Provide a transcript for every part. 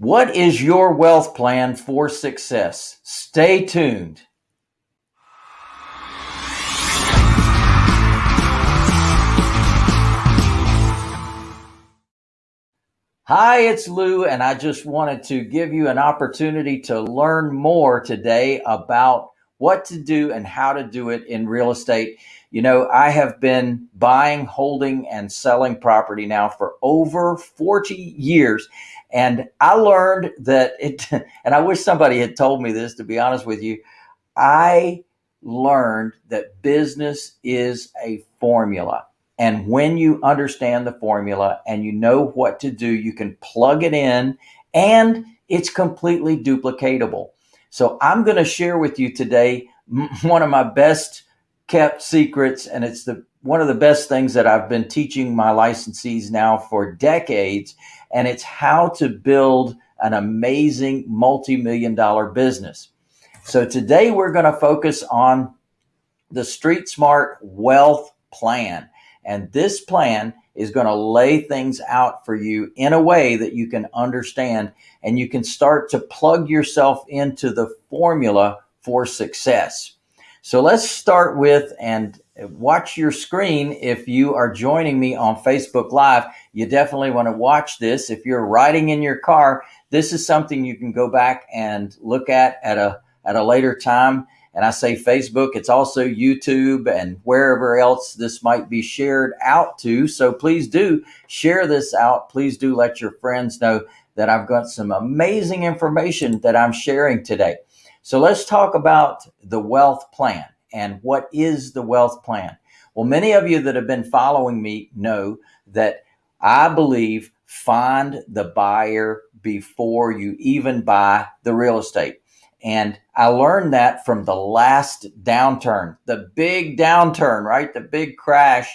What is your wealth plan for success? Stay tuned. Hi, it's Lou, and I just wanted to give you an opportunity to learn more today about what to do and how to do it in real estate. You know, I have been buying, holding, and selling property now for over 40 years. And I learned that it, and I wish somebody had told me this, to be honest with you. I learned that business is a formula. And when you understand the formula and you know what to do, you can plug it in and it's completely duplicatable. So I'm going to share with you today one of my best kept secrets, and it's the one of the best things that I've been teaching my licensees now for decades, and it's how to build an amazing multi-million dollar business. So today we're going to focus on the Street Smart Wealth Plan. And this plan is going to lay things out for you in a way that you can understand and you can start to plug yourself into the formula for success. So let's start with and watch your screen. If you are joining me on Facebook Live, you definitely want to watch this. If you're riding in your car, this is something you can go back and look at at a, at a later time. And I say Facebook, it's also YouTube and wherever else this might be shared out to. So please do share this out. Please do let your friends know that I've got some amazing information that I'm sharing today. So let's talk about the wealth plan and what is the wealth plan? Well, many of you that have been following me know that I believe find the buyer before you even buy the real estate. And I learned that from the last downturn, the big downturn, right? The big crash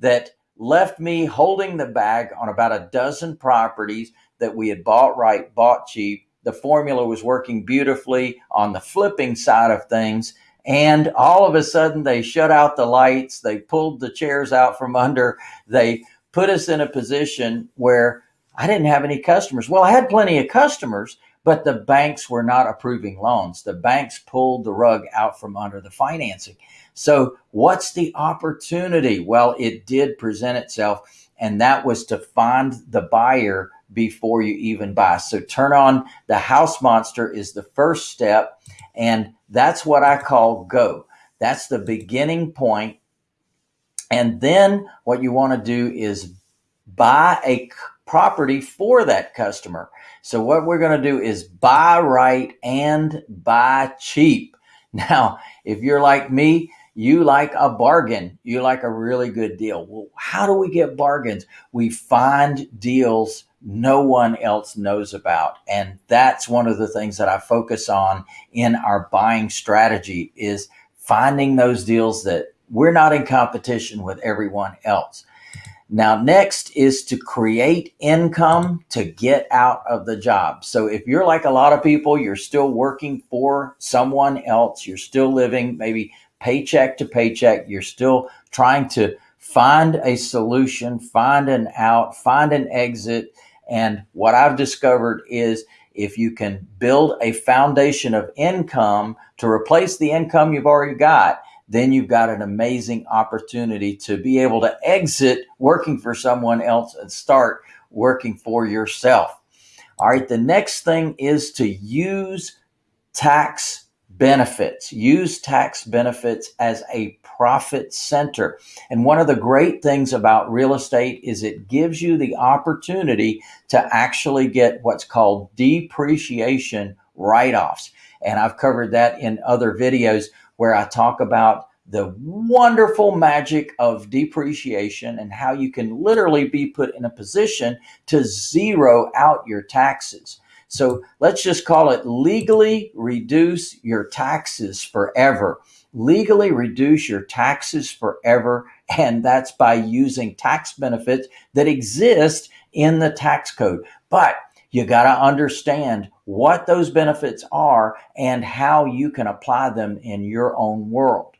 that left me holding the bag on about a dozen properties that we had bought right, bought cheap. The formula was working beautifully on the flipping side of things. And all of a sudden, they shut out the lights, they pulled the chairs out from under, they put us in a position where I didn't have any customers. Well, I had plenty of customers, but the banks were not approving loans. The banks pulled the rug out from under the financing. So, what's the opportunity? Well, it did present itself, and that was to find the buyer before you even buy. So, turn on the house monster is the first step, and that's what I call go. That's the beginning point. And then what you want to do is buy a property for that customer. So what we're going to do is buy right and buy cheap. Now, if you're like me, you like a bargain, you like a really good deal. Well, how do we get bargains? We find deals no one else knows about. And that's one of the things that I focus on in our buying strategy is finding those deals that we're not in competition with everyone else. Now, next is to create income to get out of the job. So if you're like a lot of people, you're still working for someone else, you're still living maybe paycheck to paycheck, you're still trying to find a solution, find an out, find an exit. And what I've discovered is if you can build a foundation of income to replace the income you've already got, then you've got an amazing opportunity to be able to exit working for someone else and start working for yourself. All right, the next thing is to use tax benefits. Use tax benefits as a profit center. And one of the great things about real estate is it gives you the opportunity to actually get what's called depreciation write offs. And I've covered that in other videos where I talk about the wonderful magic of depreciation and how you can literally be put in a position to zero out your taxes. So let's just call it legally reduce your taxes forever. Legally reduce your taxes forever. And that's by using tax benefits that exist in the tax code. But you got to understand what those benefits are and how you can apply them in your own world.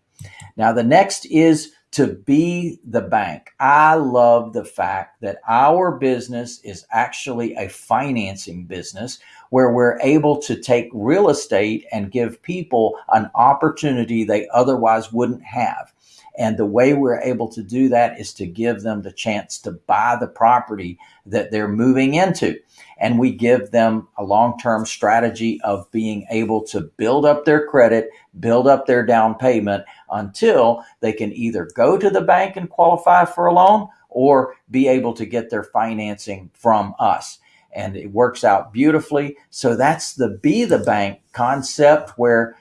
Now, the next is to be the bank. I love the fact that our business is actually a financing business where we're able to take real estate and give people an opportunity they otherwise wouldn't have. And the way we're able to do that is to give them the chance to buy the property that they're moving into. And we give them a long term strategy of being able to build up their credit, build up their down payment until they can either go to the bank and qualify for a loan or be able to get their financing from us. And it works out beautifully. So that's the be the bank concept where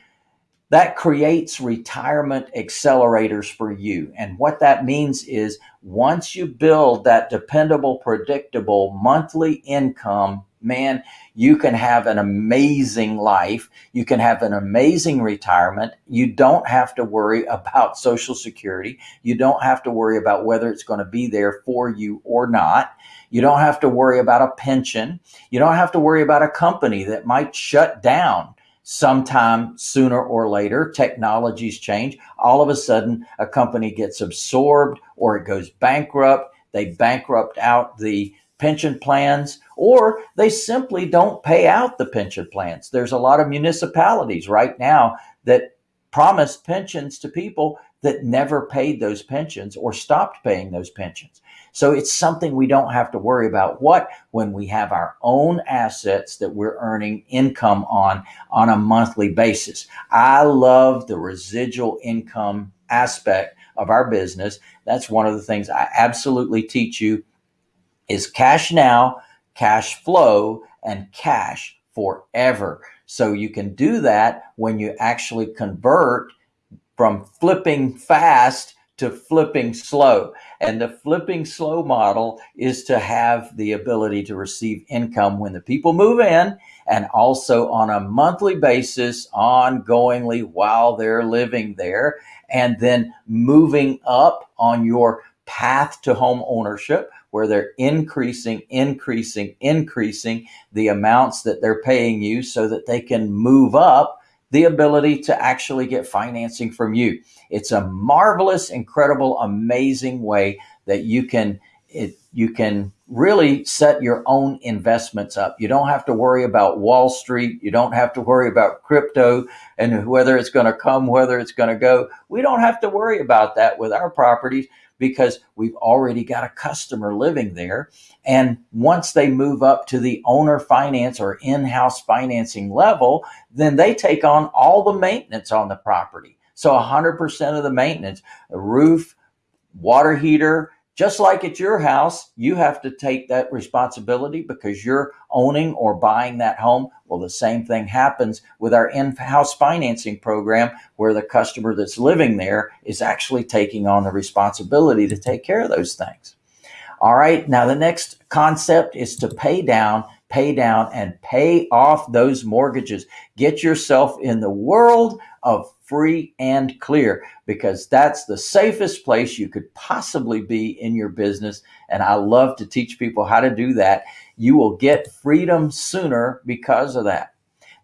that creates retirement accelerators for you. And what that means is once you build that dependable, predictable monthly income, man, you can have an amazing life. You can have an amazing retirement. You don't have to worry about Social Security. You don't have to worry about whether it's going to be there for you or not. You don't have to worry about a pension. You don't have to worry about a company that might shut down sometime sooner or later, technologies change. All of a sudden, a company gets absorbed or it goes bankrupt. They bankrupt out the pension plans, or they simply don't pay out the pension plans. There's a lot of municipalities right now that promise pensions to people that never paid those pensions or stopped paying those pensions. So it's something we don't have to worry about. What when we have our own assets that we're earning income on on a monthly basis? I love the residual income aspect of our business. That's one of the things I absolutely teach you is cash now, cash flow, and cash forever. So you can do that when you actually convert from flipping fast to flipping slow. And the flipping slow model is to have the ability to receive income when the people move in and also on a monthly basis, ongoingly while they're living there, and then moving up on your path to home ownership where they're increasing, increasing, increasing the amounts that they're paying you so that they can move up the ability to actually get financing from you. It's a marvelous, incredible, amazing way that you can it, you can really set your own investments up. You don't have to worry about Wall Street. You don't have to worry about crypto and whether it's going to come, whether it's going to go. We don't have to worry about that with our properties because we've already got a customer living there. And once they move up to the owner finance or in house financing level, then they take on all the maintenance on the property. So 100% of the maintenance, the roof, water heater, just like at your house, you have to take that responsibility because you're owning or buying that home. Well, the same thing happens with our in house financing program, where the customer that's living there is actually taking on the responsibility to take care of those things. All right, now the next concept is to pay down, pay down, and pay off those mortgages. Get yourself in the world of free and clear because that's the safest place you could possibly be in your business. And I love to teach people how to do that. You will get freedom sooner because of that.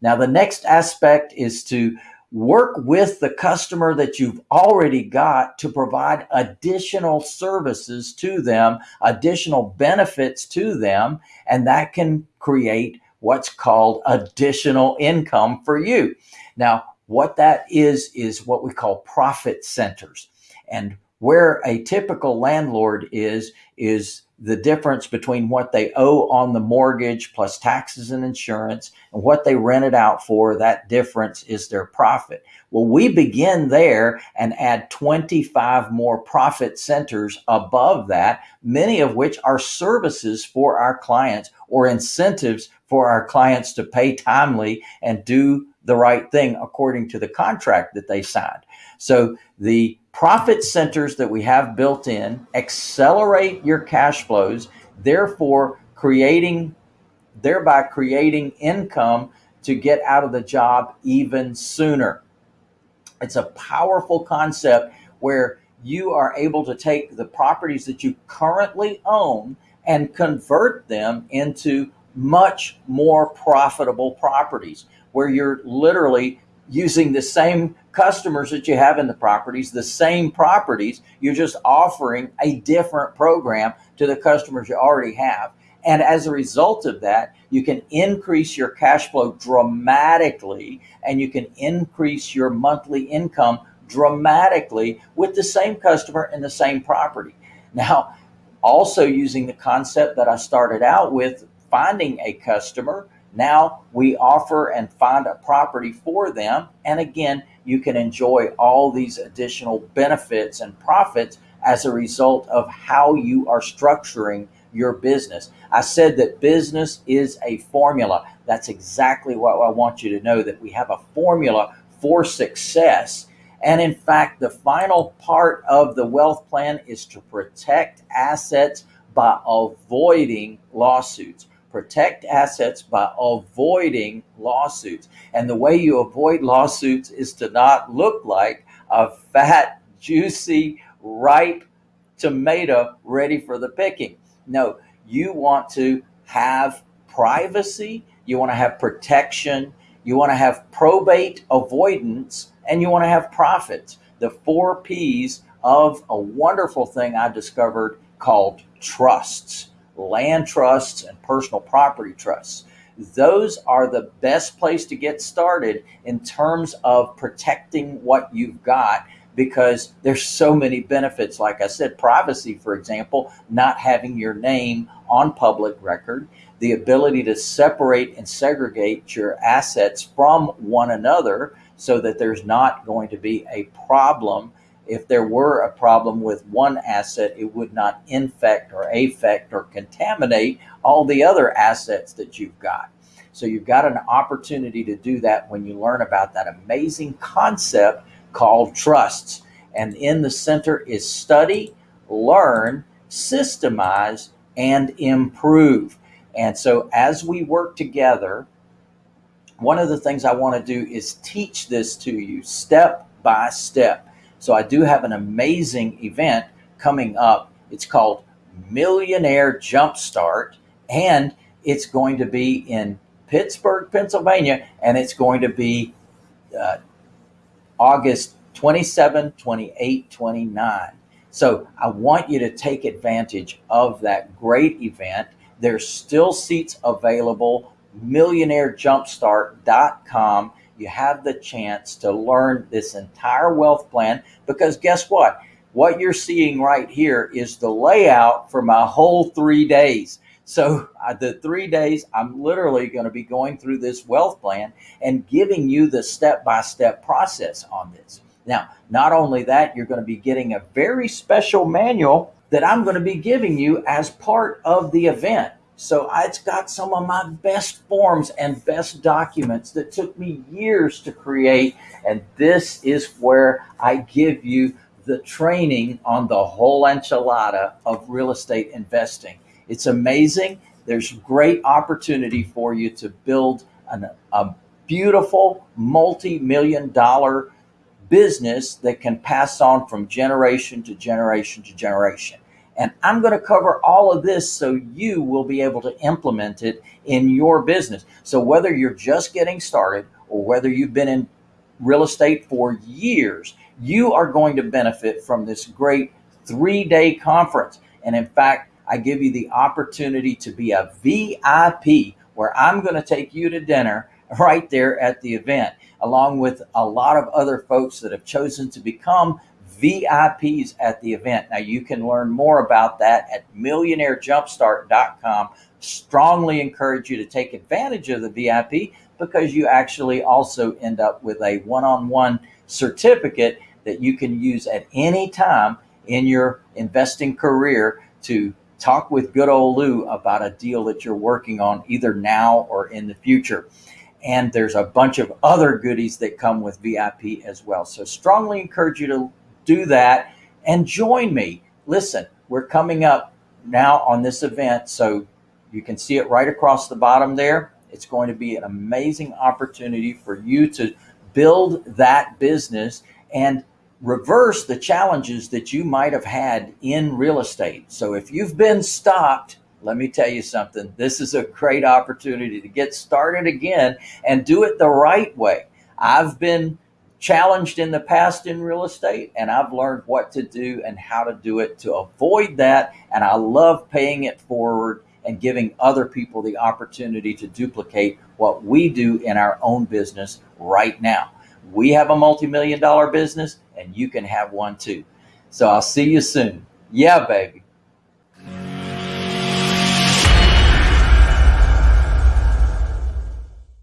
Now, the next aspect is to work with the customer that you've already got to provide additional services to them, additional benefits to them, and that can create what's called additional income for you. Now, what that is, is what we call profit centers. And where a typical landlord is, is the difference between what they owe on the mortgage plus taxes and insurance and what they rent it out for. That difference is their profit. Well, we begin there and add 25 more profit centers above that, many of which are services for our clients or incentives for our clients to pay timely and do the right thing according to the contract that they signed. So the profit centers that we have built in accelerate your cash flows, therefore creating thereby creating income to get out of the job even sooner. It's a powerful concept where you are able to take the properties that you currently own and convert them into much more profitable properties where you're literally using the same customers that you have in the properties, the same properties. You're just offering a different program to the customers you already have. And as a result of that, you can increase your cash flow dramatically and you can increase your monthly income dramatically with the same customer and the same property. Now, also using the concept that I started out with, finding a customer now we offer and find a property for them. And again, you can enjoy all these additional benefits and profits as a result of how you are structuring your business. I said that business is a formula. That's exactly what I want you to know that we have a formula for success. And in fact, the final part of the wealth plan is to protect assets by avoiding lawsuits protect assets by avoiding lawsuits. And the way you avoid lawsuits is to not look like a fat, juicy, ripe tomato ready for the picking. No, you want to have privacy, you want to have protection, you want to have probate avoidance, and you want to have profits. The four P's of a wonderful thing I discovered called trusts land trusts and personal property trusts. Those are the best place to get started in terms of protecting what you've got because there's so many benefits. Like I said, privacy, for example, not having your name on public record, the ability to separate and segregate your assets from one another so that there's not going to be a problem if there were a problem with one asset, it would not infect or affect or contaminate all the other assets that you've got. So you've got an opportunity to do that when you learn about that amazing concept called trusts. And in the center is study, learn, systemize, and improve. And so as we work together, one of the things I want to do is teach this to you step by step so I do have an amazing event coming up. It's called Millionaire Jumpstart, and it's going to be in Pittsburgh, Pennsylvania, and it's going to be uh, August 27, 28, 29. So I want you to take advantage of that great event. There's still seats available. MillionaireJumpstart.com you have the chance to learn this entire wealth plan because guess what? What you're seeing right here is the layout for my whole three days. So uh, the three days, I'm literally going to be going through this wealth plan and giving you the step-by-step -step process on this. Now, not only that, you're going to be getting a very special manual that I'm going to be giving you as part of the event. So it's got some of my best forms and best documents that took me years to create. And this is where I give you the training on the whole enchilada of real estate investing. It's amazing. There's great opportunity for you to build an, a beautiful multi-million dollar business that can pass on from generation to generation to generation. And I'm going to cover all of this so you will be able to implement it in your business. So whether you're just getting started or whether you've been in real estate for years, you are going to benefit from this great three day conference. And in fact, I give you the opportunity to be a VIP where I'm going to take you to dinner right there at the event, along with a lot of other folks that have chosen to become VIPs at the event. Now you can learn more about that at millionairejumpstart.com. Strongly encourage you to take advantage of the VIP because you actually also end up with a one-on-one certificate that you can use at any time in your investing career to talk with good old Lou about a deal that you're working on either now or in the future. And there's a bunch of other goodies that come with VIP as well. So strongly encourage you to do that and join me. Listen, we're coming up now on this event, so you can see it right across the bottom there. It's going to be an amazing opportunity for you to build that business and reverse the challenges that you might have had in real estate. So if you've been stopped, let me tell you something. This is a great opportunity to get started again and do it the right way. I've been challenged in the past in real estate and I've learned what to do and how to do it to avoid that. And I love paying it forward and giving other people the opportunity to duplicate what we do in our own business right now. We have a multi million dollar business and you can have one too. So I'll see you soon. Yeah, baby.